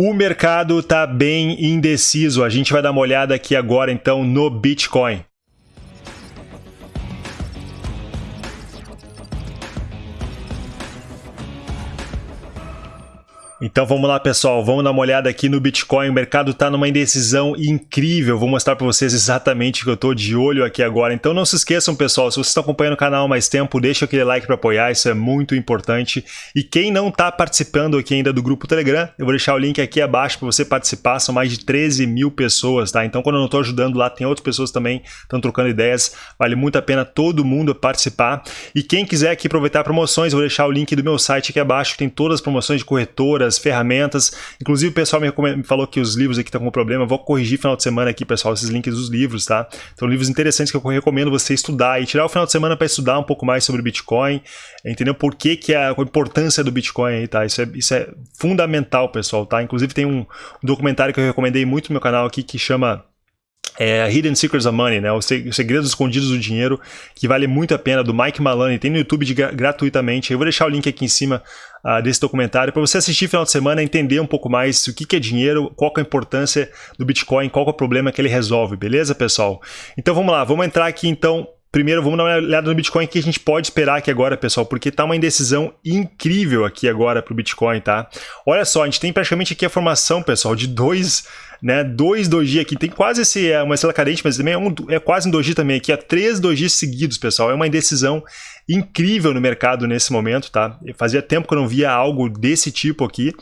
O mercado está bem indeciso. A gente vai dar uma olhada aqui agora então no Bitcoin. Então vamos lá pessoal, vamos dar uma olhada aqui no Bitcoin, o mercado está numa indecisão incrível, vou mostrar para vocês exatamente o que eu estou de olho aqui agora. Então não se esqueçam pessoal, se vocês estão acompanhando o canal há mais tempo, deixa aquele like para apoiar, isso é muito importante. E quem não está participando aqui ainda do grupo Telegram, eu vou deixar o link aqui abaixo para você participar, são mais de 13 mil pessoas, tá? Então quando eu não estou ajudando lá, tem outras pessoas também estão trocando ideias, vale muito a pena todo mundo participar. E quem quiser aqui aproveitar promoções, eu vou deixar o link do meu site aqui abaixo, tem todas as promoções de corretoras, ferramentas. Inclusive, o pessoal me, me falou que os livros aqui estão com problema. Vou corrigir final de semana aqui, pessoal, esses links dos livros, tá? Então, livros interessantes que eu recomendo você estudar e tirar o final de semana para estudar um pouco mais sobre Bitcoin, entendeu? Por que, que é a importância do Bitcoin aí, tá? Isso é, isso é fundamental, pessoal, tá? Inclusive, tem um, um documentário que eu recomendei muito no meu canal aqui que chama é, Hidden Secrets of Money, né? Os Segredos Escondidos do Dinheiro, que vale muito a pena, do Mike Maloney, tem no YouTube de, gratuitamente. Eu vou deixar o link aqui em cima uh, desse documentário para você assistir final de semana, entender um pouco mais o que, que é dinheiro, qual é a importância do Bitcoin, qual é o problema que ele resolve, beleza, pessoal? Então vamos lá, vamos entrar aqui então Primeiro, vamos dar uma olhada no Bitcoin que a gente pode esperar aqui agora, pessoal, porque tá uma indecisão incrível aqui agora para o Bitcoin, tá? Olha só, a gente tem praticamente aqui a formação, pessoal, de dois, né, dois doji aqui. Tem quase esse, é uma estrela cadente, mas também é, um, é quase um doji também aqui, há três dojis seguidos, pessoal. É uma indecisão incrível no mercado nesse momento, tá? Fazia tempo que eu não via algo desse tipo aqui.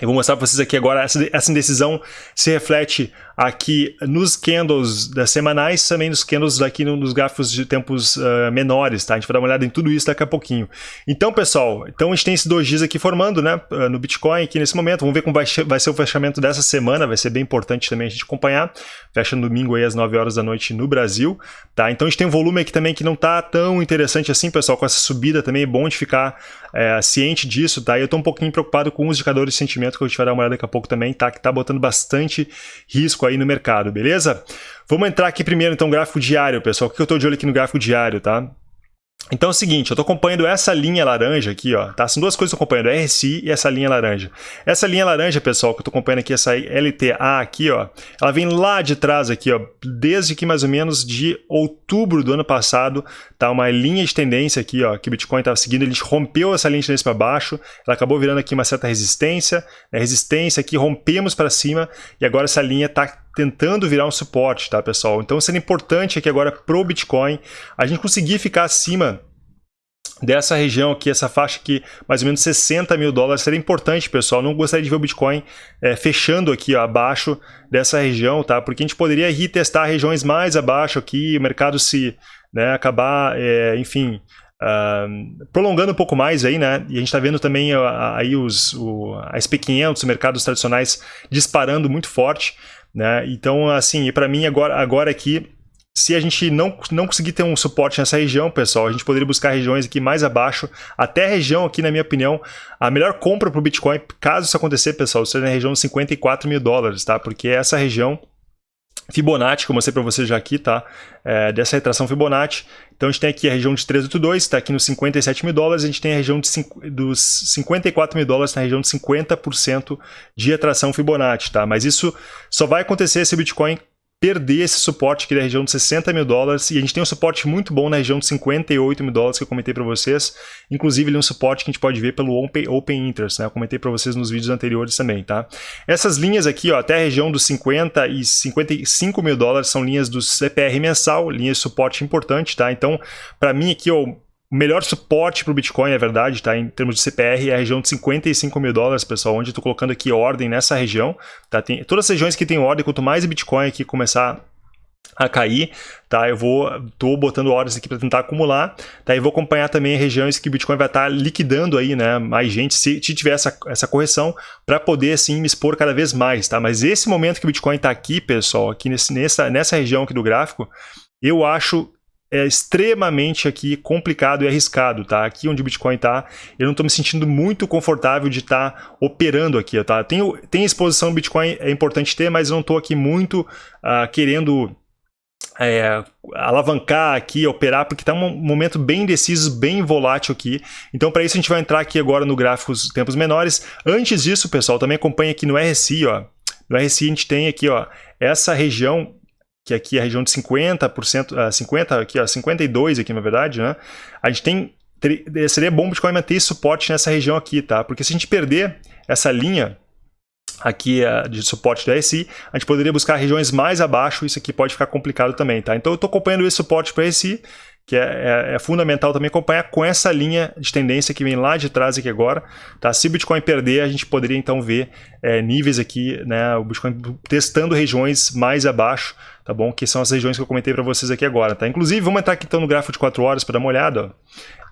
Eu vou mostrar para vocês aqui agora, essa, essa indecisão se reflete aqui nos candles das semanais, também nos candles daqui nos gráficos de tempos uh, menores, tá? A gente vai dar uma olhada em tudo isso daqui a pouquinho. Então, pessoal, então a gente tem esses dois dias aqui formando, né, no Bitcoin aqui nesse momento. Vamos ver como vai, vai ser o fechamento dessa semana, vai ser bem importante também a gente acompanhar. Fecha no domingo aí às 9 horas da noite no Brasil, tá? Então a gente tem um volume aqui também que não tá tão interessante assim, pessoal, com essa subida também é bom de ficar é, ciente disso, tá? Eu tô um pouquinho preocupado com os indicadores de sentimento que a gente vai dar uma olhada daqui a pouco também, tá? Que tá botando bastante risco aí no mercado, beleza? Vamos entrar aqui primeiro, então, gráfico diário, pessoal. O que eu estou de olho aqui no gráfico diário, tá? Então é o seguinte, eu estou acompanhando essa linha laranja aqui, ó, tá? São duas coisas que eu estou acompanhando, a RSI e essa linha laranja. Essa linha laranja, pessoal, que eu estou acompanhando aqui, essa LTA aqui, ó, ela vem lá de trás aqui, ó, desde que mais ou menos de outubro do ano passado, tá? Uma linha de tendência aqui, ó, que o Bitcoin estava seguindo, ele rompeu essa linha de tendência para baixo, ela acabou virando aqui uma certa resistência, né? resistência aqui, rompemos para cima, e agora essa linha está tentando virar um suporte, tá, pessoal? Então, sendo importante aqui agora pro Bitcoin, a gente conseguir ficar acima dessa região aqui, essa faixa aqui, mais ou menos 60 mil dólares, seria importante, pessoal. Não gostaria de ver o Bitcoin é, fechando aqui ó, abaixo dessa região, tá? Porque a gente poderia retestar regiões mais abaixo aqui, o mercado se né, acabar, é, enfim, Uh, prolongando um pouco mais aí, né? E a gente está vendo também aí os, o, a SP500, os mercados tradicionais disparando muito forte. Né? Então, assim, para mim agora, agora aqui, se a gente não, não conseguir ter um suporte nessa região, pessoal, a gente poderia buscar regiões aqui mais abaixo, até a região aqui, na minha opinião, a melhor compra para o Bitcoin, caso isso acontecer, pessoal, seria na região de 54 mil dólares, tá? Porque essa região Fibonacci, que eu mostrei para vocês já aqui, tá? É, dessa retração Fibonacci. Então a gente tem aqui a região de 382, está aqui nos 57 mil dólares, a gente tem a região de cinco, dos 54 mil dólares na região de 50% de retração Fibonacci, tá? Mas isso só vai acontecer se o Bitcoin perder esse suporte aqui da região de 60 mil dólares e a gente tem um suporte muito bom na região de 58 mil dólares que eu comentei para vocês, inclusive ele é um suporte que a gente pode ver pelo Open, open Interest, né? eu comentei para vocês nos vídeos anteriores também, tá? Essas linhas aqui, ó, até a região dos 50 e 55 mil dólares são linhas do CPR mensal, linhas de suporte importante, tá? Então, para mim aqui, ó, o melhor suporte para o Bitcoin, é verdade, tá? em termos de CPR, é a região de 55 mil dólares, pessoal, onde eu estou colocando aqui ordem nessa região. Tá? Tem, todas as regiões que tem ordem, quanto mais Bitcoin aqui começar a cair, tá? Eu vou tô botando ordens aqui para tentar acumular, tá? E vou acompanhar também regiões que o Bitcoin vai estar tá liquidando aí, né? Mais gente se, se tiver essa, essa correção para poder assim me expor cada vez mais, tá? Mas esse momento que o Bitcoin está aqui, pessoal, aqui nesse, nessa nessa região aqui do gráfico, eu acho é extremamente aqui complicado e arriscado, tá? Aqui onde o Bitcoin está, eu não estou me sentindo muito confortável de estar tá operando aqui, tá? Tenho, tem exposição Bitcoin, é importante ter, mas eu não estou aqui muito uh, querendo é, alavancar aqui, operar, porque está um momento bem indeciso, bem volátil aqui. Então, para isso, a gente vai entrar aqui agora no gráfico dos tempos menores. Antes disso, pessoal, também acompanha aqui no RSI, ó. No RSI a gente tem aqui, ó, essa região, que aqui é a região de 50%, 50 aqui, ó, 52 aqui, na verdade, né? A gente tem seria bom o Bitcoin manter suporte nessa região aqui, tá? Porque se a gente perder essa linha aqui uh, de suporte do RSI, a gente poderia buscar regiões mais abaixo, isso aqui pode ficar complicado também, tá? Então eu estou acompanhando esse suporte para RSI, que é, é, é, fundamental também acompanhar com essa linha de tendência que vem lá de trás aqui agora, tá? Se o Bitcoin perder, a gente poderia então ver é, níveis aqui, né? O Bitcoin testando regiões mais abaixo, tá bom? Que são as regiões que eu comentei para vocês aqui agora, tá? Inclusive, vamos entrar aqui então no gráfico de 4 horas para dar uma olhada,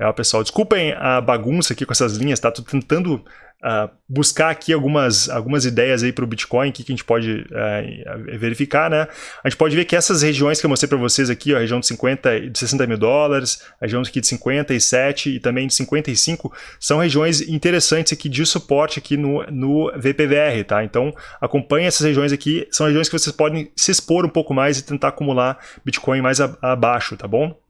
ó. É, pessoal, desculpem a bagunça aqui com essas linhas, tá? Tô tentando uh, buscar aqui algumas, algumas ideias aí para o Bitcoin, que, que a gente pode uh, verificar, né? A gente pode ver que essas regiões que eu mostrei para vocês aqui, ó, a região de 50 e de 60 mil dólares, a região aqui de 57 e também de 55, são regiões interessantes aqui de suporte aqui no, no VPVR, tá? Então, acompanhe essas regiões aqui, são regiões que vocês podem se expor um pouco mais e tentar acumular Bitcoin mais abaixo, tá bom?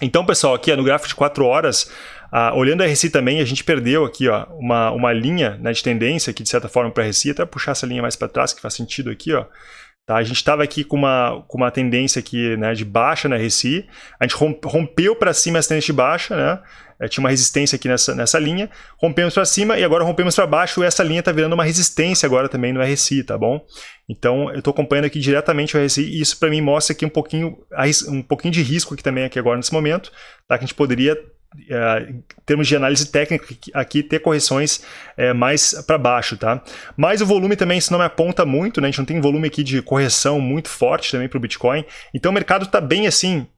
Então, pessoal, aqui ó, no gráfico de 4 horas, ah, olhando a RSI também, a gente perdeu aqui ó, uma, uma linha né, de tendência aqui, de certa forma, para a RSI, até puxar essa linha mais para trás, que faz sentido aqui. Ó. Tá? A gente estava aqui com uma, com uma tendência aqui, né, de baixa na RSI, a gente rompeu para cima essa tendência de baixa, né? É, tinha uma resistência aqui nessa, nessa linha, rompemos para cima e agora rompemos para baixo e essa linha está virando uma resistência agora também no RSI, tá bom? Então eu estou acompanhando aqui diretamente o RSI e isso para mim mostra aqui um pouquinho, um pouquinho de risco aqui também aqui agora nesse momento, tá? que a gente poderia Uh, em termos de análise técnica, aqui ter correções é, mais para baixo, tá? Mas o volume também, isso não me aponta muito, né? A gente não tem volume aqui de correção muito forte também para o Bitcoin. Então o mercado está bem assim,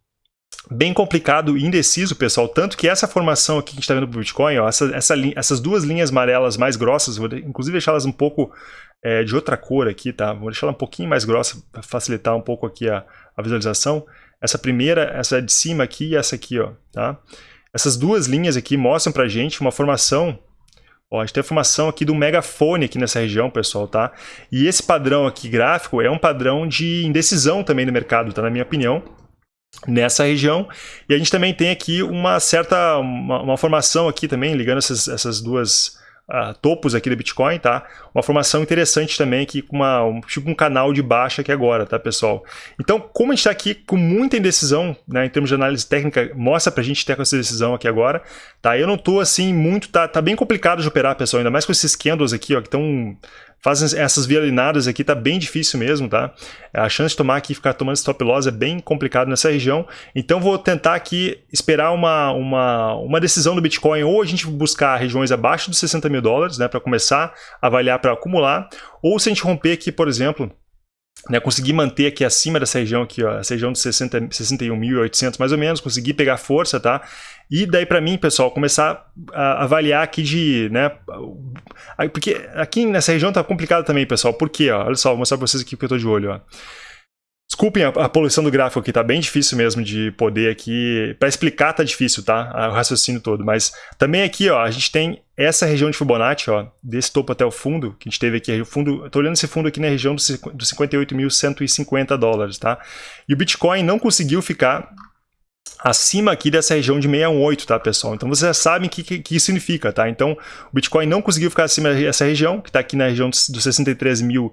bem complicado e indeciso, pessoal. Tanto que essa formação aqui que a gente está vendo para o Bitcoin, ó, essa, essa essas duas linhas amarelas mais grossas, vou inclusive deixá-las um pouco é, de outra cor aqui, tá? Vou deixar ela um pouquinho mais grossa para facilitar um pouco aqui a, a visualização. Essa primeira, essa de cima aqui e essa aqui, ó, tá? Essas duas linhas aqui mostram para gente uma formação Ó, a gente tem a formação aqui do megafone aqui nessa região, pessoal, tá? E esse padrão aqui gráfico é um padrão de indecisão também no mercado, tá? Na minha opinião, nessa região. E a gente também tem aqui uma certa, uma, uma formação aqui também, ligando essas, essas duas uh, topos aqui do Bitcoin, tá? Uma formação interessante também aqui com uma, um, tipo um canal de baixa aqui agora, tá, pessoal? Então, como a gente está aqui com muita indecisão, né, em termos de análise técnica, mostra pra gente ter essa decisão aqui agora, tá? Eu não tô assim muito, tá, tá bem complicado de operar, pessoal, ainda mais com esses candles aqui, ó, que estão fazem essas violinadas aqui, tá bem difícil mesmo, tá? A chance de tomar aqui, ficar tomando stop loss é bem complicado nessa região. Então vou tentar aqui esperar uma, uma, uma decisão do Bitcoin, ou a gente buscar regiões abaixo dos 60 mil dólares, né, para começar a avaliar para acumular, ou se a gente romper aqui, por exemplo, né, conseguir manter aqui acima dessa região aqui, ó, essa região de 61.800 mais ou menos, conseguir pegar força, tá? E daí para mim, pessoal, começar a avaliar aqui de, né, porque aqui nessa região tá complicado também, pessoal, por quê, ó? Olha só, vou mostrar para vocês aqui que eu tô de olho, ó. Desculpem a, a, poluição do gráfico aqui, tá bem difícil mesmo de poder aqui... Para explicar tá difícil, tá? O raciocínio todo. Mas também aqui, ó, a gente tem essa região de Fibonacci, ó, desse topo até o fundo, que a gente teve aqui, o fundo, tô olhando esse fundo aqui na região dos 58.150 dólares, tá? E o Bitcoin não conseguiu ficar acima aqui dessa região de 618, tá, pessoal? Então vocês já sabem o que, que, que, isso significa, tá? Então o Bitcoin não conseguiu ficar acima dessa região, que está aqui na região dos 63 mil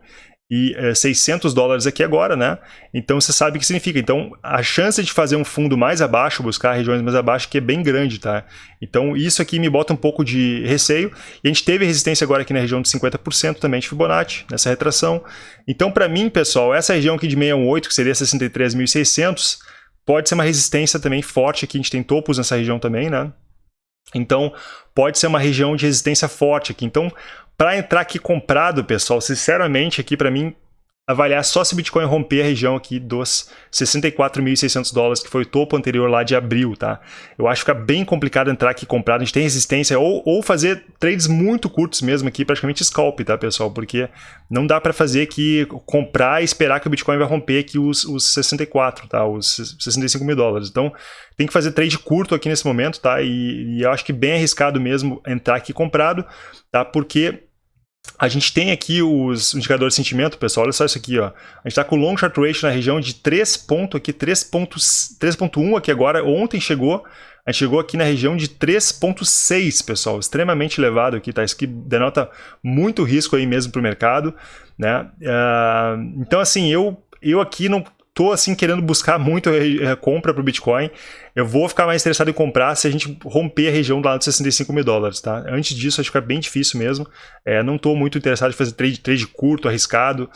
e é, 600 dólares aqui agora, né? Então você sabe o que significa. Então a chance de fazer um fundo mais abaixo, buscar regiões mais abaixo, que é bem grande, tá? Então isso aqui me bota um pouco de receio. E a gente teve resistência agora aqui na região de 50% também de Fibonacci, nessa retração. Então para mim, pessoal, essa região aqui de 618, que seria 63.600, pode ser uma resistência também forte aqui. A gente tem topos nessa região também, né? Então, pode ser uma região de resistência forte aqui. Então, para entrar aqui comprado, pessoal, sinceramente, aqui para mim, avaliar só se o Bitcoin romper a região aqui dos 64.600 dólares, que foi o topo anterior lá de abril, tá? Eu acho que fica bem complicado entrar aqui comprado, a gente tem resistência, ou, ou fazer trades muito curtos mesmo aqui, praticamente scalp, tá, pessoal? Porque não dá para fazer aqui, comprar e esperar que o Bitcoin vai romper aqui os, os 64, tá? Os 65 mil dólares. Então, tem que fazer trade curto aqui nesse momento, tá? E, e eu acho que bem arriscado mesmo entrar aqui comprado, tá? Porque a gente tem aqui os indicadores de sentimento, pessoal, olha só isso aqui, ó. A gente está com o long short ratio na região de 3 ponto aqui, 3.1 aqui agora, ontem chegou, a gente chegou aqui na região de 3.6, pessoal, extremamente elevado aqui, tá? Isso aqui denota muito risco aí mesmo para o mercado, né? Uh, então, assim, eu, eu aqui não tô assim querendo buscar muito a compra para o Bitcoin. Eu vou ficar mais interessado em comprar se a gente romper a região lá dos 65 mil dólares, tá? Antes disso, acho que é bem difícil mesmo. É, não estou muito interessado em fazer trade, trade curto, arriscado.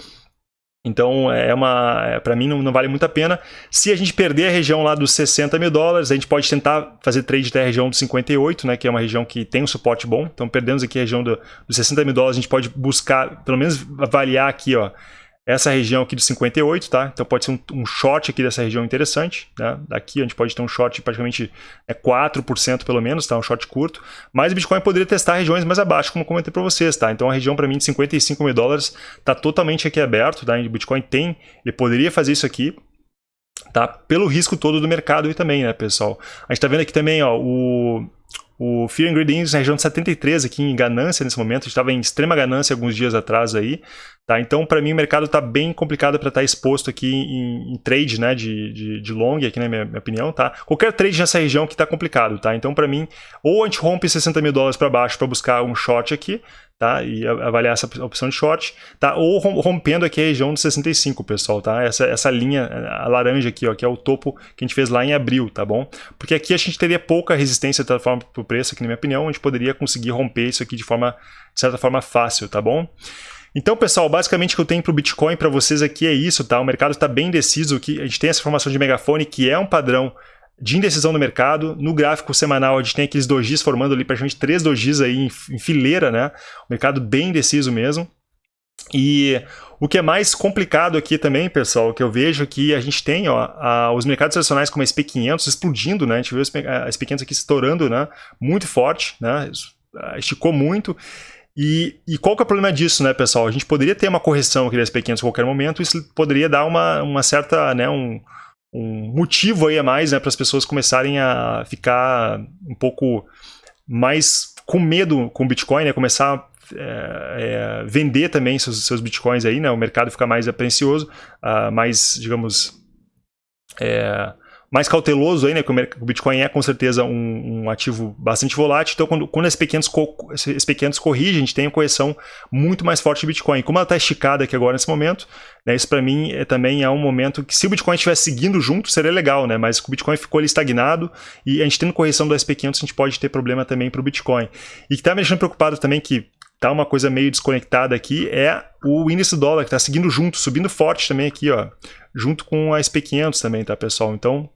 Então, é uma, é, para mim, não, não, vale muito a pena. Se a gente perder a região lá dos 60 mil dólares, a gente pode tentar fazer trade até a região dos 58, né, que é uma região que tem um suporte bom. Então, perdemos aqui a região do, dos 60 mil dólares, a gente pode buscar, pelo menos avaliar aqui, ó, essa região aqui de 58, tá? Então pode ser um, um short aqui dessa região interessante, né? Daqui a gente pode ter um short praticamente é 4% pelo menos, tá? Um short curto. Mas o Bitcoin poderia testar regiões mais abaixo, como comentei para vocês, tá? Então a região para mim de 55 mil dólares tá totalmente aqui aberto, tá? O Bitcoin tem, ele poderia fazer isso aqui, tá? Pelo risco todo do mercado e também, né, pessoal? A gente tá vendo aqui também, ó, o o Fear and Greed Index na região de 73 aqui em ganância nesse momento, estava em extrema ganância alguns dias atrás aí, tá? Então para mim o mercado está bem complicado para estar tá exposto aqui em, em, trade, né, de, de, de long aqui na minha, minha, opinião, tá? Qualquer trade nessa região que está complicado, tá? Então para mim ou a gente rompe 60 mil dólares para baixo para buscar um short aqui, tá? E avaliar essa opção de short, tá? Ou rompendo aqui a região de 65, pessoal, tá? Essa, essa linha, a laranja aqui, ó, que é o topo que a gente fez lá em abril, tá bom? Porque aqui a gente teria pouca resistência de forma para o preço, aqui na minha opinião, a gente poderia conseguir romper isso aqui de forma, de certa forma, fácil, tá bom? Então, pessoal, basicamente o que eu tenho para o Bitcoin para vocês aqui é isso, tá? O mercado está bem deciso, que a gente tem essa formação de megafone, que é um padrão de indecisão no mercado. No gráfico semanal, a gente tem aqueles dojis formando ali praticamente três dojis aí em, em fileira, né? O mercado bem indeciso mesmo. E o que é mais complicado aqui também, pessoal, que eu vejo que a gente tem ó, a, os mercados tradicionais como a SP500 explodindo, né? A gente viu a SP500 aqui estourando, né? Muito forte, né? Esticou muito. E, e, qual que é o problema disso, né, pessoal? A gente poderia ter uma correção aqui da SP500 a qualquer momento, isso poderia dar uma, uma certa, né, um, um motivo aí a mais né, para as pessoas começarem a ficar um pouco mais com medo com o Bitcoin, né, começar a é, é, vender também seus, seus Bitcoins aí, né, o mercado ficar mais aprencioso, uh, mais, digamos, é, mais cauteloso aí, né? Que o Bitcoin é com certeza um, um ativo bastante volátil. Então, quando, quando esses, pequenos esses pequenos corrigem, a gente tem uma correção muito mais forte do Bitcoin. Como ela está esticada aqui agora nesse momento, né, isso para mim é, também é um momento que se o Bitcoin estivesse seguindo junto, seria legal, né? Mas o Bitcoin ficou ali estagnado e a gente tendo correção do SP500, a gente pode ter problema também para o Bitcoin. E que está me deixando preocupado também que tá uma coisa meio desconectada aqui é o índice dólar que está seguindo junto, subindo forte também aqui, ó, junto com a SP500 também, tá, pessoal? Então,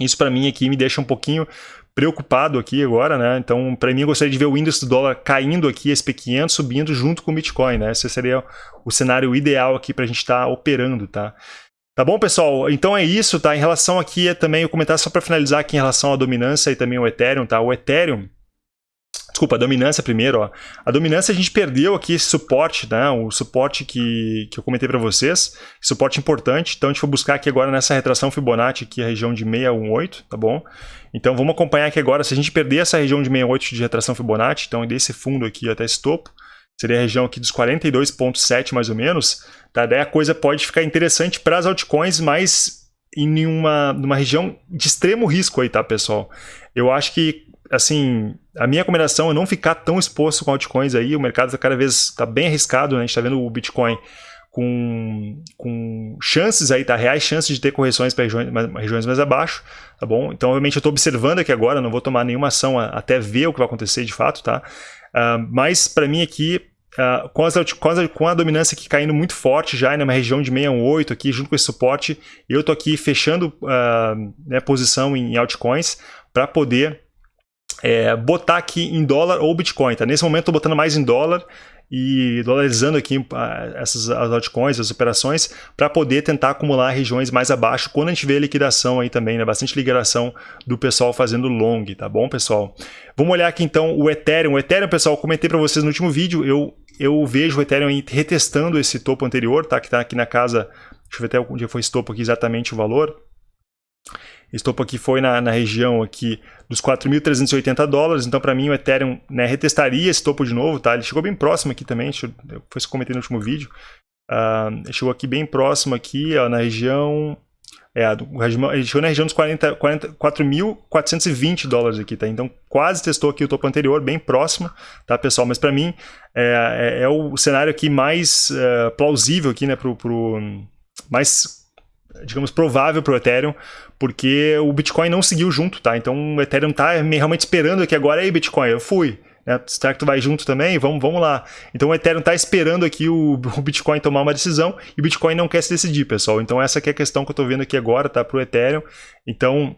isso para mim aqui me deixa um pouquinho preocupado aqui agora, né? Então, para mim, eu gostaria de ver o índice do dólar caindo aqui, SP500 subindo junto com o Bitcoin, né? Esse seria o cenário ideal aqui para a gente estar tá operando, tá? Tá bom, pessoal? Então é isso, tá? Em relação aqui, é também o comentário só para finalizar aqui em relação à dominância e também o Ethereum, tá? O Ethereum, Desculpa, a dominância primeiro. Ó. A dominância a gente perdeu aqui esse suporte, né? o suporte que, que eu comentei para vocês, suporte importante. Então a gente vai buscar aqui agora nessa retração Fibonacci, aqui a região de 618, tá bom? Então vamos acompanhar aqui agora, se a gente perder essa região de 68 de retração Fibonacci, então desse fundo aqui até esse topo, seria a região aqui dos 42.7 mais ou menos, tá? daí a coisa pode ficar interessante para as altcoins, mas em uma, numa região de extremo risco aí, tá, pessoal? Eu acho que assim, a minha recomendação é não ficar tão exposto com altcoins aí, o mercado está cada vez está bem arriscado, né? a gente está vendo o Bitcoin com, com chances aí, tá? Reais chances de ter correções para regiões, regiões mais abaixo, tá bom? Então, obviamente, eu estou observando aqui agora, não vou tomar nenhuma ação até ver o que vai acontecer de fato, tá? Uh, mas, para mim aqui, uh, com, as, com, as, com, a dominância aqui caindo muito forte já, numa região de 618 aqui, junto com esse suporte, eu estou aqui fechando uh, né, posição em altcoins para poder é, botar aqui em dólar ou Bitcoin. Tá? Nesse momento estou botando mais em dólar e dolarizando aqui ah, essas as altcoins, as operações, para poder tentar acumular regiões mais abaixo quando a gente vê a liquidação aí também, né? bastante liquidação do pessoal fazendo long, tá bom, pessoal? Vamos olhar aqui então o Ethereum. O Ethereum, pessoal, comentei para vocês no último vídeo, eu, eu vejo o Ethereum retestando esse topo anterior, tá? que está aqui na casa, deixa eu ver até onde foi esse topo aqui exatamente o valor, Esse topo aqui foi na, na região aqui dos 4.380 dólares, então para mim o Ethereum né, retestaria esse topo de novo, tá? Ele chegou bem próximo aqui também, deixa eu, foi isso que eu comentei no último vídeo. Uh, chegou aqui bem próximo aqui, ó, na região é, ele chegou na região dos 4.420 dólares aqui, tá? Então quase testou aqui o topo anterior, bem próximo, tá, pessoal? Mas para mim é, é, é, o cenário aqui mais é, plausível aqui, né, pro, pro mais digamos, provável para o Ethereum, porque o Bitcoin não seguiu junto, tá? Então o Ethereum está realmente esperando que agora, aí Bitcoin, eu fui, né? Será que tu vai junto também? Vamos, vamos lá. Então o Ethereum está esperando aqui o, o, Bitcoin tomar uma decisão e o Bitcoin não quer se decidir, pessoal. Então essa é a questão que eu estou vendo aqui agora, tá? Para o Ethereum. Então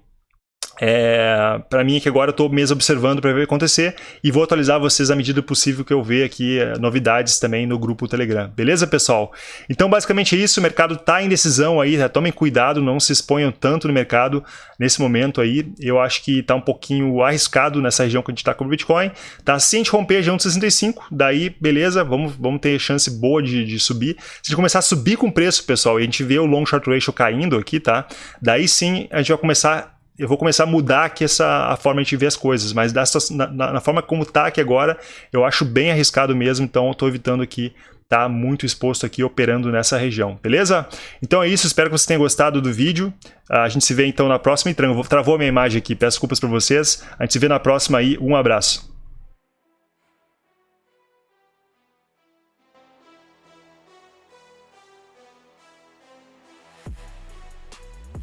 é, para mim que agora eu estou mesmo observando para ver o que acontecer e vou atualizar vocês à medida possível que eu ver aqui é, novidades também no grupo Telegram. Beleza, pessoal? Então, basicamente é isso. O mercado está em decisão aí. Tá? Tomem cuidado, não se exponham tanto no mercado nesse momento aí. Eu acho que está um pouquinho arriscado nessa região que a gente está com o Bitcoin. Tá? Se a gente romper a região de 65, daí beleza, vamos, vamos ter chance boa de, de subir. Se a gente começar a subir com o preço, pessoal, e a gente vê o long short ratio caindo aqui, tá? Daí sim a gente vai começar eu vou começar a mudar aqui essa, a forma de ver as coisas, mas dessa, na, na forma como está aqui agora, eu acho bem arriscado mesmo, então eu estou evitando aqui estar tá muito exposto aqui operando nessa região, beleza? Então é isso, espero que vocês tenham gostado do vídeo, a gente se vê então na próxima, travou a minha imagem aqui, peço desculpas para vocês, a gente se vê na próxima aí, um abraço.